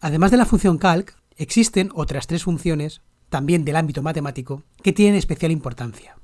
Además de la función calc, existen otras tres funciones, también del ámbito matemático, que tienen especial importancia.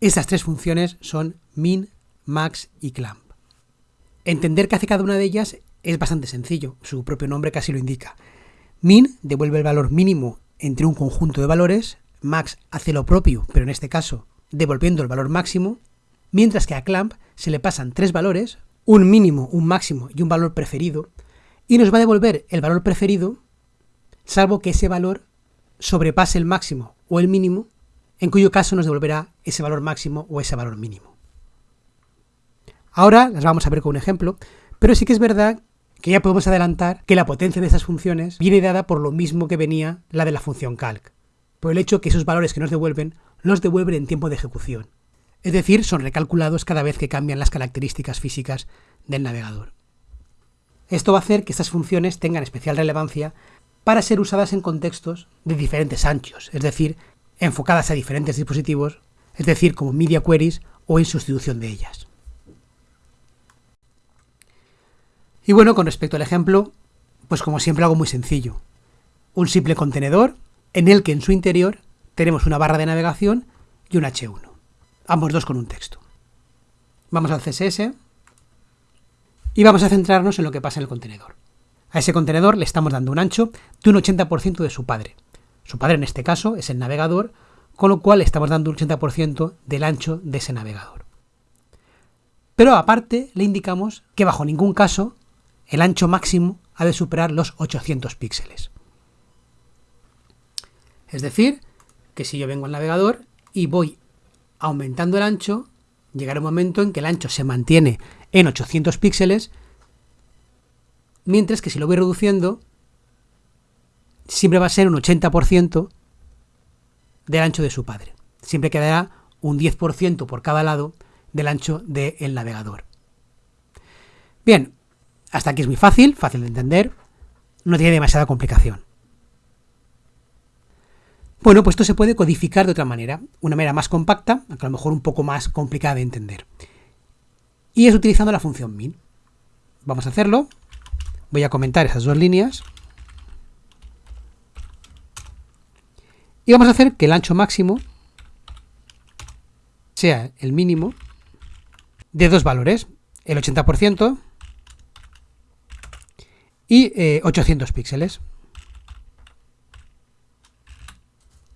Estas tres funciones son min, max y clamp. Entender qué hace cada una de ellas es bastante sencillo, su propio nombre casi lo indica. Min devuelve el valor mínimo entre un conjunto de valores, max hace lo propio, pero en este caso devolviendo el valor máximo, mientras que a clamp se le pasan tres valores, un mínimo, un máximo y un valor preferido, y nos va a devolver el valor preferido, salvo que ese valor sobrepase el máximo o el mínimo, en cuyo caso nos devolverá ese valor máximo o ese valor mínimo. Ahora las vamos a ver con un ejemplo, pero sí que es verdad que ya podemos adelantar que la potencia de esas funciones viene dada por lo mismo que venía la de la función calc, por el hecho que esos valores que nos devuelven los devuelven en tiempo de ejecución. Es decir, son recalculados cada vez que cambian las características físicas del navegador. Esto va a hacer que estas funciones tengan especial relevancia para ser usadas en contextos de diferentes anchos, es decir, enfocadas a diferentes dispositivos, es decir, como media queries o en sustitución de ellas. Y bueno, con respecto al ejemplo, pues como siempre algo muy sencillo. Un simple contenedor en el que en su interior tenemos una barra de navegación y un H1, ambos dos con un texto. Vamos al CSS y vamos a centrarnos en lo que pasa en el contenedor. A ese contenedor le estamos dando un ancho de un 80% de su padre. Su padre en este caso es el navegador, con lo cual le estamos dando un 80% del ancho de ese navegador. Pero aparte le indicamos que bajo ningún caso el ancho máximo ha de superar los 800 píxeles. Es decir, que si yo vengo al navegador y voy aumentando el ancho, llegará un momento en que el ancho se mantiene en 800 píxeles, mientras que si lo voy reduciendo, siempre va a ser un 80% del ancho de su padre. Siempre quedará un 10% por cada lado del ancho del navegador. Bien, hasta aquí es muy fácil, fácil de entender, no tiene demasiada complicación. Bueno, pues esto se puede codificar de otra manera, una manera más compacta, aunque a lo mejor un poco más complicada de entender. Y es utilizando la función min. Vamos a hacerlo. Voy a comentar esas dos líneas. Y vamos a hacer que el ancho máximo sea el mínimo de dos valores, el 80% y 800 eh, píxeles.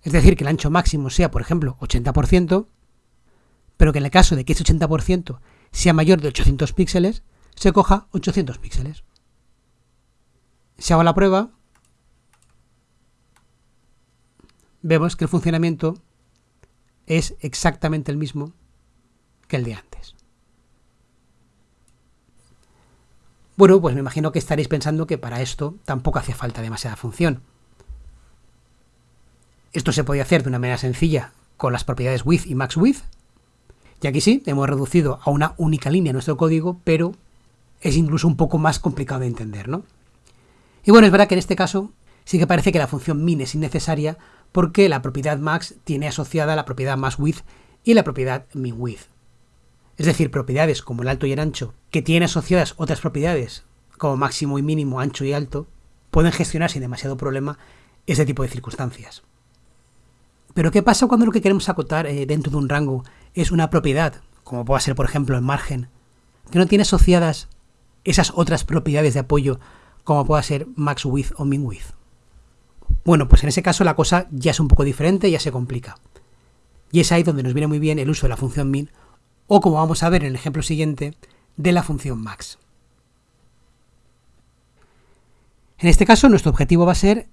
Es decir, que el ancho máximo sea, por ejemplo, 80%, pero que en el caso de que ese 80% sea mayor de 800 píxeles, se coja 800 píxeles. Si hago la prueba, vemos que el funcionamiento es exactamente el mismo que el de antes. Bueno, pues me imagino que estaréis pensando que para esto tampoco hace falta demasiada función. Esto se podía hacer de una manera sencilla con las propiedades with y max with. Y aquí sí, hemos reducido a una única línea nuestro código, pero es incluso un poco más complicado de entender, ¿no? Y bueno, es verdad que en este caso sí que parece que la función min es innecesaria porque la propiedad max tiene asociada la propiedad max with y la propiedad min with. Es decir, propiedades como el alto y el ancho, que tienen asociadas otras propiedades como máximo y mínimo, ancho y alto, pueden gestionar sin demasiado problema ese tipo de circunstancias. Pero ¿qué pasa cuando lo que queremos acotar eh, dentro de un rango es una propiedad, como pueda ser por ejemplo el margen, que no tiene asociadas esas otras propiedades de apoyo como pueda ser max width o min width? Bueno, pues en ese caso la cosa ya es un poco diferente, ya se complica. Y es ahí donde nos viene muy bien el uso de la función min, o como vamos a ver en el ejemplo siguiente, de la función max. En este caso nuestro objetivo va a ser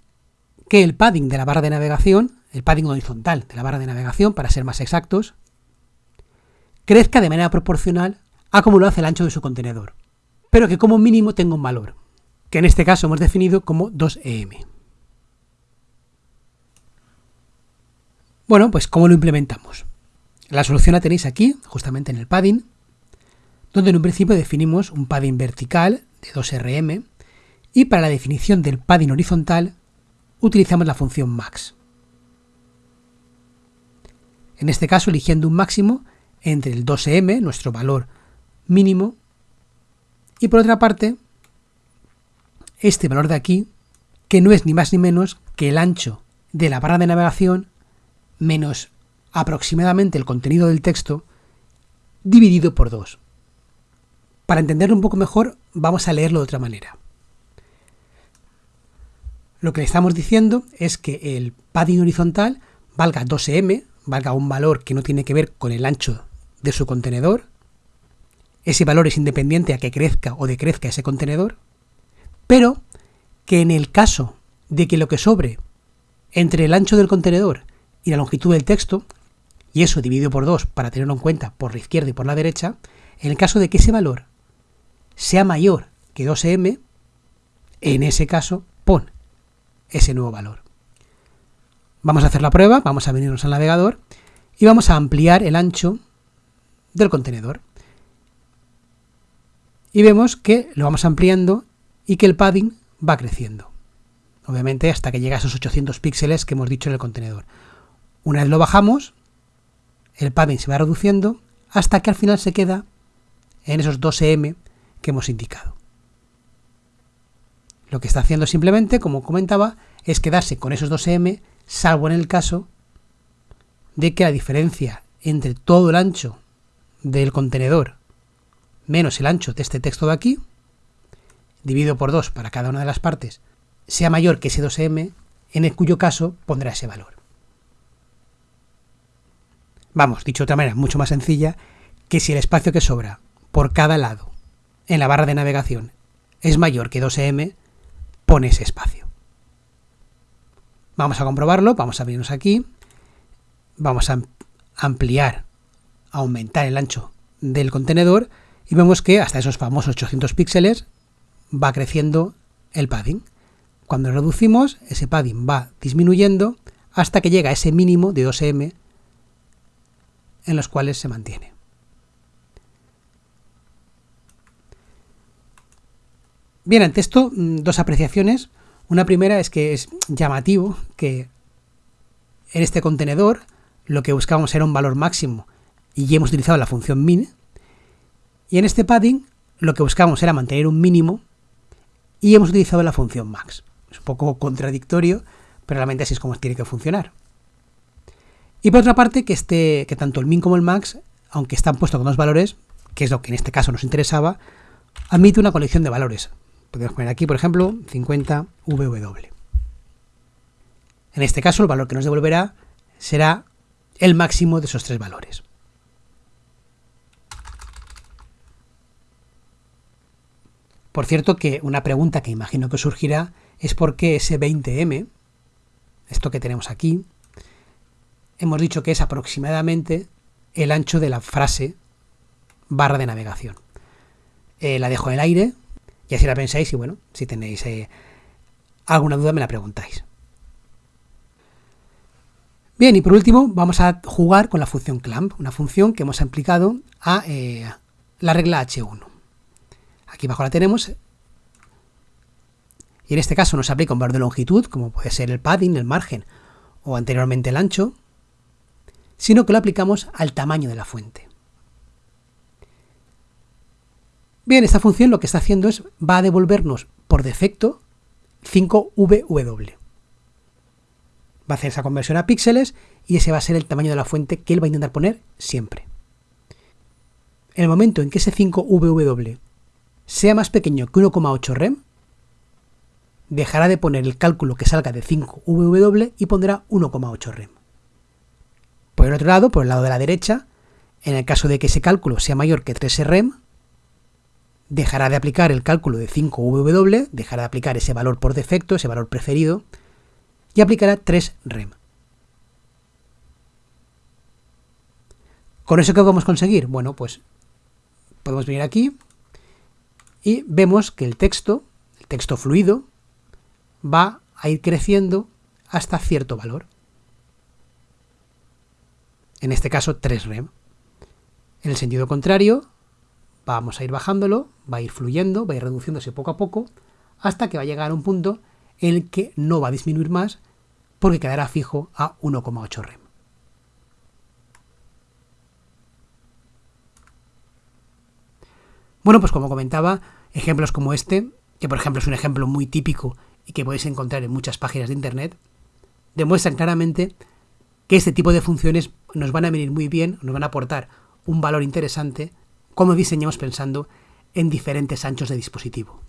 que el padding de la barra de navegación el padding horizontal de la barra de navegación, para ser más exactos, crezca de manera proporcional a como lo hace el ancho de su contenedor, pero que como mínimo tenga un valor, que en este caso hemos definido como 2EM. Bueno, pues ¿cómo lo implementamos? La solución la tenéis aquí, justamente en el padding, donde en un principio definimos un padding vertical de 2RM y para la definición del padding horizontal utilizamos la función max en este caso eligiendo un máximo entre el 2m, nuestro valor mínimo, y por otra parte, este valor de aquí, que no es ni más ni menos que el ancho de la barra de navegación menos aproximadamente el contenido del texto dividido por 2. Para entenderlo un poco mejor, vamos a leerlo de otra manera. Lo que le estamos diciendo es que el padding horizontal valga 2m, valga un valor que no tiene que ver con el ancho de su contenedor. Ese valor es independiente a que crezca o decrezca ese contenedor. Pero que en el caso de que lo que sobre entre el ancho del contenedor y la longitud del texto, y eso dividido por 2 para tenerlo en cuenta por la izquierda y por la derecha, en el caso de que ese valor sea mayor que 2m, en ese caso pon ese nuevo valor. Vamos a hacer la prueba, vamos a venirnos al navegador y vamos a ampliar el ancho del contenedor. Y vemos que lo vamos ampliando y que el padding va creciendo. Obviamente hasta que llega a esos 800 píxeles que hemos dicho en el contenedor. Una vez lo bajamos, el padding se va reduciendo hasta que al final se queda en esos 2M que hemos indicado. Lo que está haciendo simplemente, como comentaba, es quedarse con esos 2M, salvo en el caso de que la diferencia entre todo el ancho del contenedor menos el ancho de este texto de aquí, dividido por 2 para cada una de las partes, sea mayor que ese 2m, en el cuyo caso pondrá ese valor. Vamos, dicho de otra manera, mucho más sencilla, que si el espacio que sobra por cada lado en la barra de navegación es mayor que 2m, pone ese espacio. Vamos a comprobarlo, vamos a abrirnos aquí, vamos a ampliar, aumentar el ancho del contenedor y vemos que hasta esos famosos 800 píxeles va creciendo el padding. Cuando reducimos, ese padding va disminuyendo hasta que llega a ese mínimo de 2m en los cuales se mantiene. Bien, ante esto, mm, dos apreciaciones. Una primera es que es llamativo que en este contenedor lo que buscábamos era un valor máximo y hemos utilizado la función min. Y en este padding lo que buscábamos era mantener un mínimo y hemos utilizado la función max. Es un poco contradictorio, pero realmente así es como tiene que funcionar. Y por otra parte, que, este, que tanto el min como el max, aunque están puestos con dos valores, que es lo que en este caso nos interesaba, admite una colección de valores. Podemos poner aquí, por ejemplo, 50 VW. En este caso, el valor que nos devolverá será el máximo de esos tres valores. Por cierto que una pregunta que imagino que surgirá es por qué ese 20M, esto que tenemos aquí, hemos dicho que es aproximadamente el ancho de la frase barra de navegación. Eh, la dejo en el aire y así la pensáis y bueno, si tenéis eh, alguna duda me la preguntáis. Bien, y por último vamos a jugar con la función clamp, una función que hemos aplicado a eh, la regla H1. Aquí abajo la tenemos. Y en este caso nos aplica un valor de longitud, como puede ser el padding, el margen o anteriormente el ancho, sino que lo aplicamos al tamaño de la fuente. Bien, esta función lo que está haciendo es, va a devolvernos por defecto 5VW va a hacer esa conversión a píxeles y ese va a ser el tamaño de la fuente que él va a intentar poner siempre. En el momento en que ese 5VW sea más pequeño que 1,8 rem, dejará de poner el cálculo que salga de 5VW y pondrá 1,8 rem. Por el otro lado, por el lado de la derecha, en el caso de que ese cálculo sea mayor que 3 rem, dejará de aplicar el cálculo de 5VW, dejará de aplicar ese valor por defecto, ese valor preferido, y aplicará 3 rem. ¿Con eso qué podemos conseguir? Bueno, pues podemos venir aquí y vemos que el texto, el texto fluido, va a ir creciendo hasta cierto valor. En este caso 3 rem. En el sentido contrario, vamos a ir bajándolo, va a ir fluyendo, va a ir reduciéndose poco a poco, hasta que va a llegar a un punto el que no va a disminuir más porque quedará fijo a 1,8 rem. Bueno, pues como comentaba, ejemplos como este, que por ejemplo es un ejemplo muy típico y que podéis encontrar en muchas páginas de Internet, demuestran claramente que este tipo de funciones nos van a venir muy bien, nos van a aportar un valor interesante como diseñamos pensando en diferentes anchos de dispositivo.